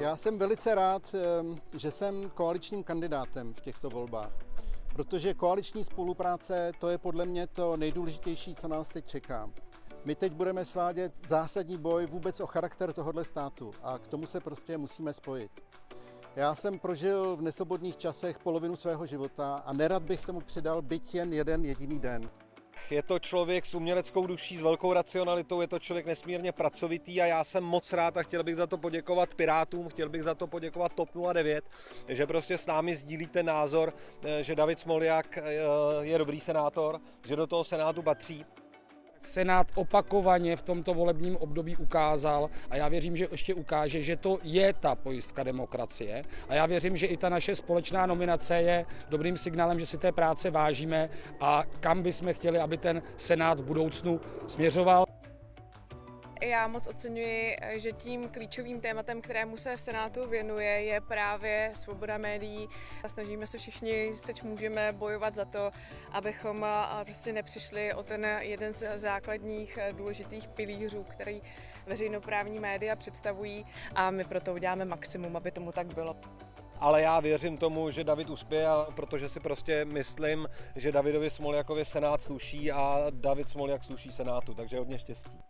Já jsem velice rád, ehm, že jsem koaličním kandidátem v těchto volbách, protože koaliční spolupráce to je podle mě to nejdůležitější, co nás teď čeká. My teď budeme svádět zásadní boj vůbec o charakter tohohle státu a k tomu se prostě musíme spojit. Já jsem prožil v nesobodných časech polovinu svého života a nerad bych tomu přidal byť jen jeden jediný den. Je to člověk s uměleckou duší, s velkou racionalitou, je to člověk nesmírně pracovitý a já jsem moc rád a chtěl bych za to poděkovat Pirátům, chtěl bych za to poděkovat TOP 09, že prostě s námi sdílíte názor, eh, že David Smoljak eh, je dobrý senátor, že do toho senátu patří. Senát opakovaně v tomto volebním období ukázal a já věřím, že ještě ukáže, že to je ta pojistka demokracie a já věřím, že i ta naše společná nominace je dobrým signálem, že si té práce vážíme a kam bychom chtěli, aby ten Senát v budoucnu směřoval. Já moc oceňuji, že tím klíčovým tématem, kterému se v Senátu věnuje, je právě svoboda médií. A snažíme se všichni, seč můžeme bojovat za to, abychom prostě nepřišli o ten jeden z základních důležitých pilířů, který veřejnoprávní média představují a my proto uděláme maximum, aby tomu tak bylo ale já věřím tomu, že David uspěje, protože si prostě myslím, že Davidovi Smoljakovi Senát sluší a David Smoljak sluší Senátu, takže hodně štěstí.